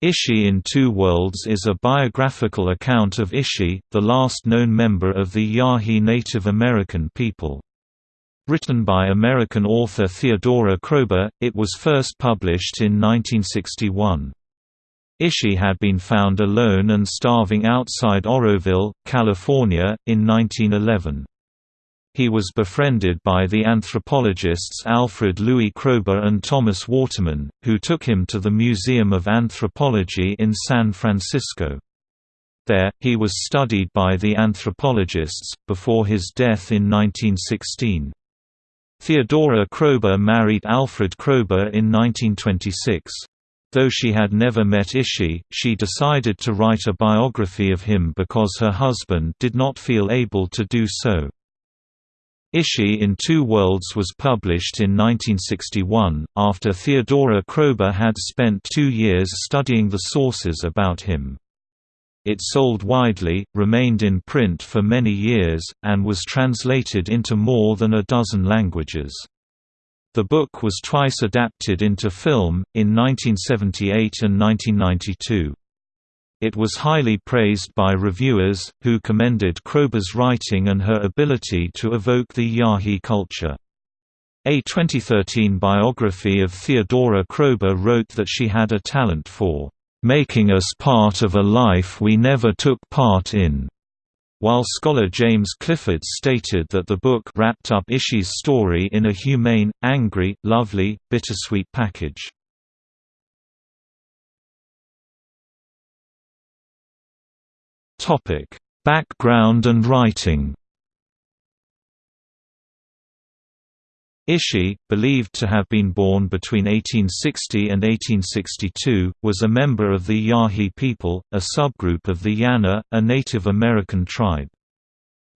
Ishi in Two Worlds is a biographical account of Ishi, the last known member of the Yahi Native American people. Written by American author Theodora Kroeber, it was first published in 1961. Ishi had been found alone and starving outside Oroville, California, in 1911. He was befriended by the anthropologists Alfred Louis Kroeber and Thomas Waterman, who took him to the Museum of Anthropology in San Francisco. There, he was studied by the anthropologists, before his death in 1916. Theodora Kroeber married Alfred Kroeber in 1926. Though she had never met Ishi, she decided to write a biography of him because her husband did not feel able to do so. Ishi in Two Worlds was published in 1961, after Theodora Kroeber had spent two years studying the sources about him. It sold widely, remained in print for many years, and was translated into more than a dozen languages. The book was twice adapted into film, in 1978 and 1992. It was highly praised by reviewers, who commended Kroeber's writing and her ability to evoke the Yahi culture. A 2013 biography of Theodora Kroeber wrote that she had a talent for "...making us part of a life we never took part in." While scholar James Clifford stated that the book wrapped up Ishi's story in a humane, angry, lovely, bittersweet package. Topic: Background and writing. Ishi, believed to have been born between 1860 and 1862, was a member of the Yahi people, a subgroup of the Yana, a Native American tribe.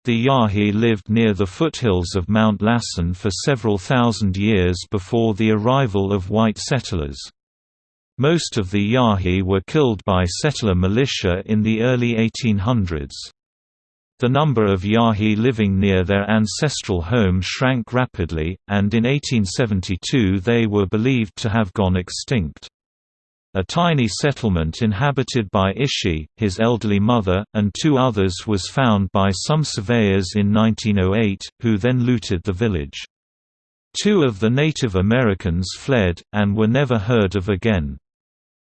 The Yahi lived near the foothills of Mount Lassen for several thousand years before the arrival of white settlers. Most of the Yahi were killed by settler militia in the early 1800s. The number of Yahi living near their ancestral home shrank rapidly, and in 1872 they were believed to have gone extinct. A tiny settlement inhabited by Ishi, his elderly mother, and two others was found by some surveyors in 1908, who then looted the village. Two of the Native Americans fled, and were never heard of again.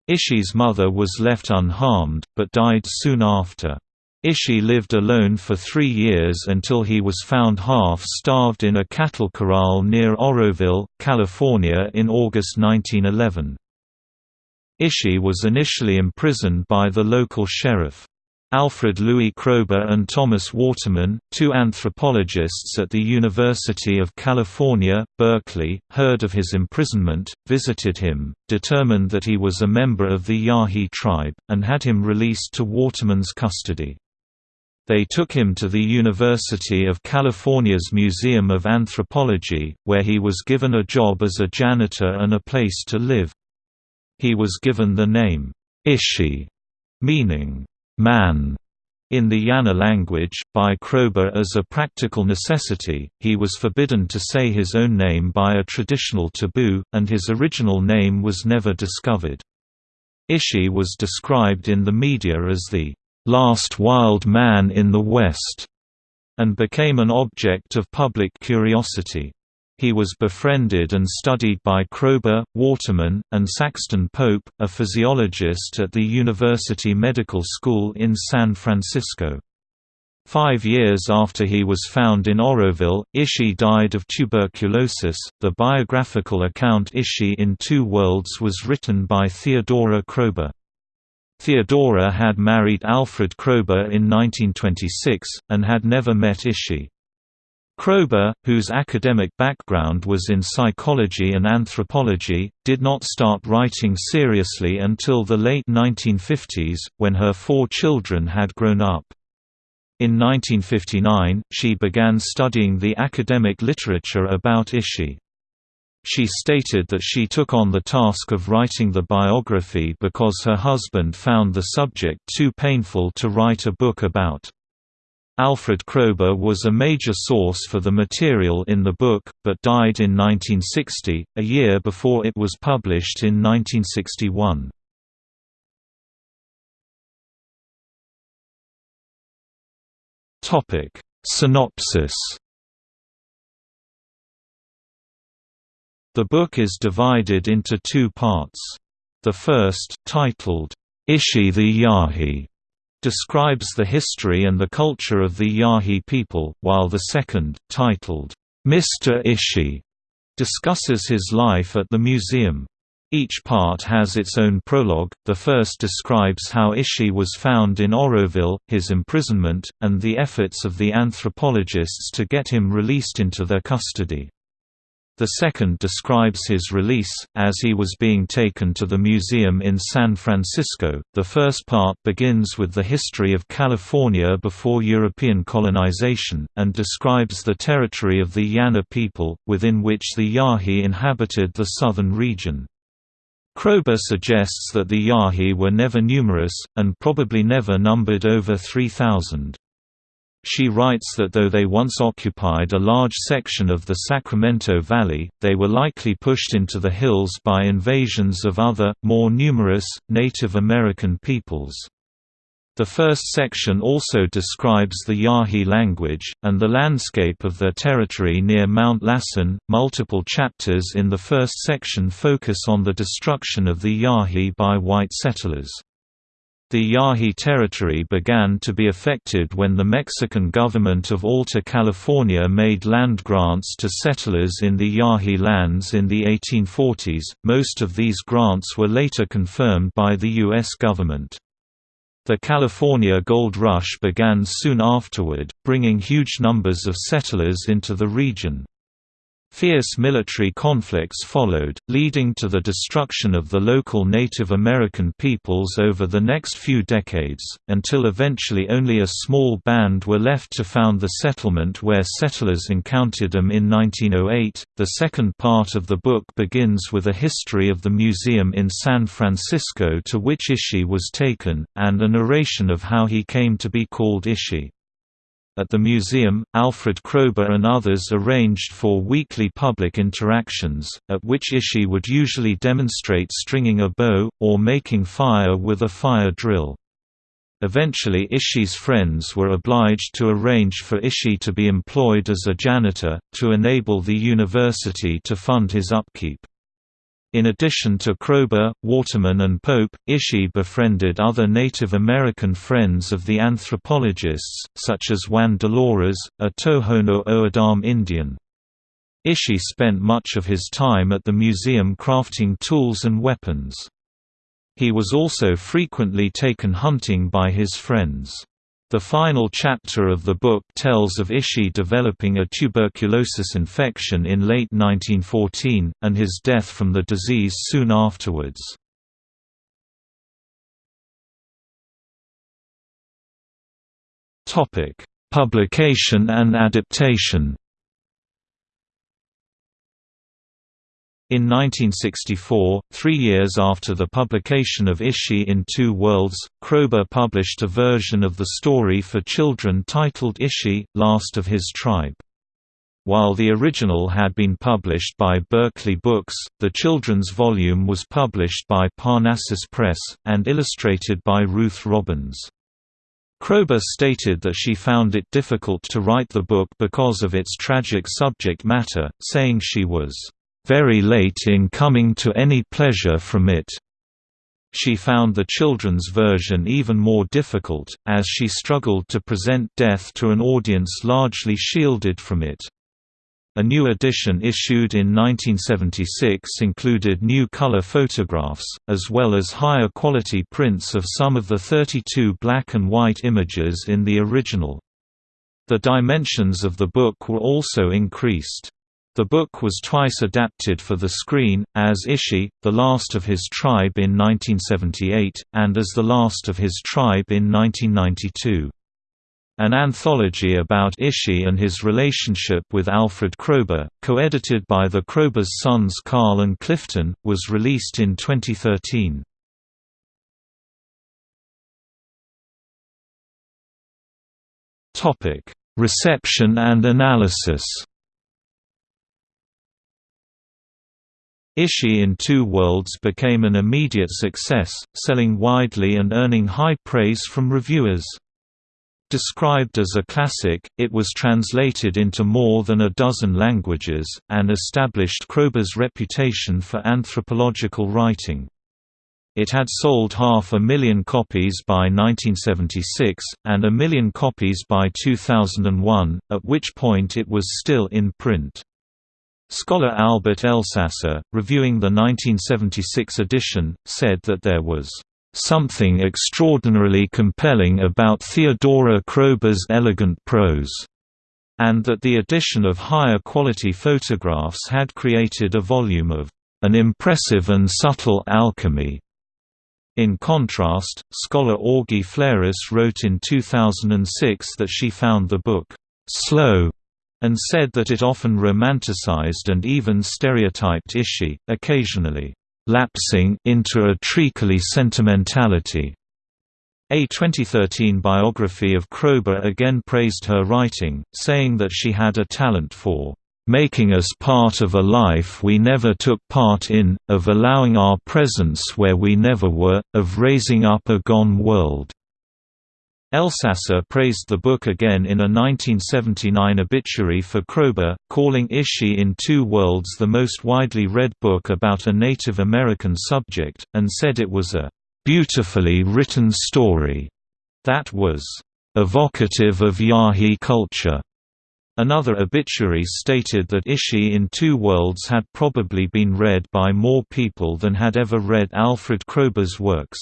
Ishi's mother was left unharmed, but died soon after. Ishi lived alone for three years until he was found half-starved in a cattle corral near Oroville, California in August 1911. Ishi was initially imprisoned by the local sheriff. Alfred Louis Kroeber and Thomas Waterman, two anthropologists at the University of California, Berkeley, heard of his imprisonment, visited him, determined that he was a member of the Yahi tribe, and had him released to Waterman's custody. They took him to the University of California's Museum of Anthropology, where he was given a job as a janitor and a place to live. He was given the name, Ishi, meaning, man in the Yana language, by Kroeber as a practical necessity, he was forbidden to say his own name by a traditional taboo, and his original name was never discovered. Ishi was described in the media as the "...last wild man in the West", and became an object of public curiosity. He was befriended and studied by Kroeber, Waterman, and Saxton Pope, a physiologist at the University Medical School in San Francisco. Five years after he was found in Oroville, Ishi died of tuberculosis. The biographical account Ishi in Two Worlds was written by Theodora Kroeber. Theodora had married Alfred Kroeber in 1926, and had never met Ishi. Kroeber, whose academic background was in psychology and anthropology, did not start writing seriously until the late 1950s, when her four children had grown up. In 1959, she began studying the academic literature about Ishi. She stated that she took on the task of writing the biography because her husband found the subject too painful to write a book about. Alfred Kroeber was a major source for the material in the book, but died in 1960, a year before it was published in 1961. Synopsis The book is divided into two parts. The first, titled, Ishi the Yahi, describes the history and the culture of the Yahi people, while the second, titled, Mr. Ishi, discusses his life at the museum. Each part has its own prologue. The first describes how Ishi was found in Oroville, his imprisonment, and the efforts of the anthropologists to get him released into their custody. The second describes his release, as he was being taken to the museum in San Francisco. The first part begins with the history of California before European colonization, and describes the territory of the Yana people, within which the Yahi inhabited the southern region. Kroeber suggests that the Yahi were never numerous, and probably never numbered over 3,000. She writes that though they once occupied a large section of the Sacramento Valley, they were likely pushed into the hills by invasions of other, more numerous, Native American peoples. The first section also describes the Yahi language, and the landscape of their territory near Mount Lassen. Multiple chapters in the first section focus on the destruction of the Yahi by white settlers. The Yahi territory began to be affected when the Mexican government of Alta California made land grants to settlers in the Yahi lands in the 1840s. Most of these grants were later confirmed by the U.S. government. The California Gold Rush began soon afterward, bringing huge numbers of settlers into the region. Fierce military conflicts followed, leading to the destruction of the local Native American peoples over the next few decades, until eventually only a small band were left to found the settlement where settlers encountered them in 1908. The second part of the book begins with a history of the museum in San Francisco to which Ishi was taken, and a narration of how he came to be called Ishi. At the museum, Alfred Kroeber and others arranged for weekly public interactions, at which Ishi would usually demonstrate stringing a bow, or making fire with a fire drill. Eventually Ishi's friends were obliged to arrange for Ishi to be employed as a janitor, to enable the university to fund his upkeep. In addition to Kroeber, Waterman and Pope, Ishi befriended other Native American friends of the anthropologists, such as Juan Dolores, a Tohono O'odham Indian. Ishi spent much of his time at the museum crafting tools and weapons. He was also frequently taken hunting by his friends. The final chapter of the book tells of Ishi developing a tuberculosis infection in late 1914, and his death from the disease soon afterwards. Publication and adaptation In 1964, three years after the publication of Ishi in Two Worlds, Kroeber published a version of the story for children titled Ishi, Last of His Tribe. While the original had been published by Berkeley Books, the children's volume was published by Parnassus Press, and illustrated by Ruth Robbins. Kroeber stated that she found it difficult to write the book because of its tragic subject matter, saying she was very late in coming to any pleasure from it. She found the children's version even more difficult, as she struggled to present death to an audience largely shielded from it. A new edition issued in 1976 included new color photographs, as well as higher quality prints of some of the 32 black and white images in the original. The dimensions of the book were also increased. The book was twice adapted for the screen, as Ishi, The Last of His Tribe in 1978, and as The Last of His Tribe in 1992. An anthology about Ishi and his relationship with Alfred Kroeber, co-edited by the Kroeber's sons Carl and Clifton, was released in 2013. Reception and analysis Ishi in Two Worlds became an immediate success, selling widely and earning high praise from reviewers. Described as a classic, it was translated into more than a dozen languages, and established Kroeber's reputation for anthropological writing. It had sold half a million copies by 1976, and a million copies by 2001, at which point it was still in print. Scholar Albert Elsasser, reviewing the 1976 edition, said that there was something extraordinarily compelling about Theodora Kroeber's elegant prose, and that the addition of higher quality photographs had created a volume of an impressive and subtle alchemy. In contrast, scholar Augie Fleras wrote in 2006 that she found the book slow and said that it often romanticized and even stereotyped Ishi, occasionally lapsing into a treacly sentimentality. A 2013 biography of Kroeber again praised her writing, saying that she had a talent for making us part of a life we never took part in, of allowing our presence where we never were, of raising up a gone world." Elsasser praised the book again in a 1979 obituary for Kroeber, calling Ishi in Two Worlds the most widely read book about a Native American subject, and said it was a "...beautifully written story," that was "...evocative of Yahi culture." Another obituary stated that Ishi in Two Worlds had probably been read by more people than had ever read Alfred Kroeber's works.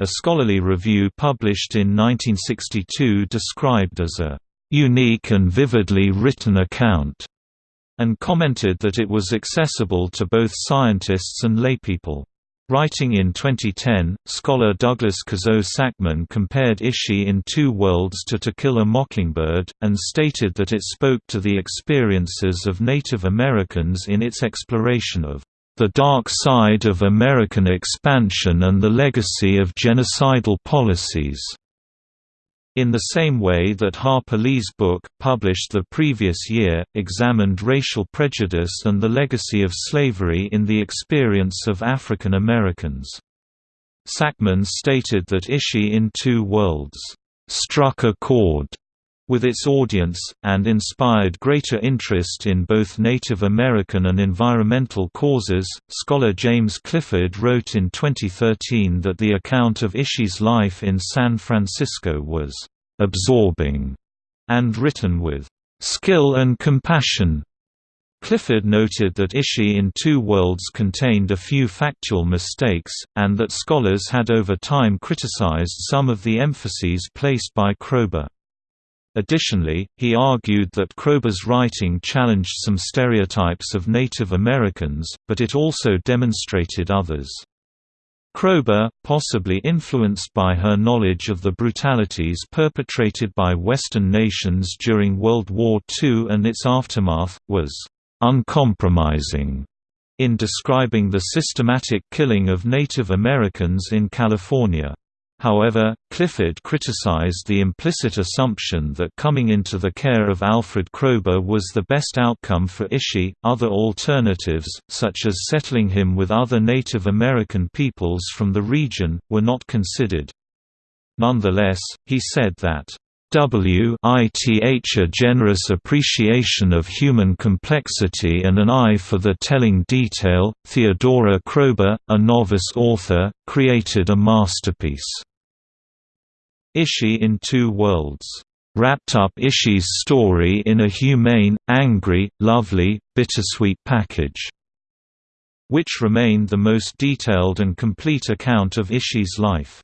A scholarly review published in 1962 described as a unique and vividly written account, and commented that it was accessible to both scientists and laypeople. Writing in 2010, scholar Douglas Cazaux Sackman compared Ishi in Two Worlds to To Kill a Mockingbird, and stated that it spoke to the experiences of Native Americans in its exploration of the dark side of American expansion and the legacy of genocidal policies. In the same way that Harper Lee's book, published the previous year, examined racial prejudice and the legacy of slavery in the experience of African Americans. Sackman stated that Ishi in Two Worlds, "...struck a chord." With its audience, and inspired greater interest in both Native American and environmental causes. Scholar James Clifford wrote in 2013 that the account of Ishi's life in San Francisco was absorbing and written with skill and compassion. Clifford noted that Ishi in Two Worlds contained a few factual mistakes, and that scholars had over time criticized some of the emphases placed by Kroeber. Additionally, he argued that Kroeber's writing challenged some stereotypes of Native Americans, but it also demonstrated others. Kroeber, possibly influenced by her knowledge of the brutalities perpetrated by Western nations during World War II and its aftermath, was uncompromising in describing the systematic killing of Native Americans in California. However, Clifford criticized the implicit assumption that coming into the care of Alfred Kroeber was the best outcome for Ishi. Other alternatives, such as settling him with other Native American peoples from the region, were not considered. Nonetheless, he said that W ith a generous appreciation of human complexity and an eye for the telling detail, Theodora Kroeber, a novice author, created a masterpiece. Ishi in Two Worlds wrapped up Ishi's story in a humane, angry, lovely, bittersweet package, which remained the most detailed and complete account of Ishi's life.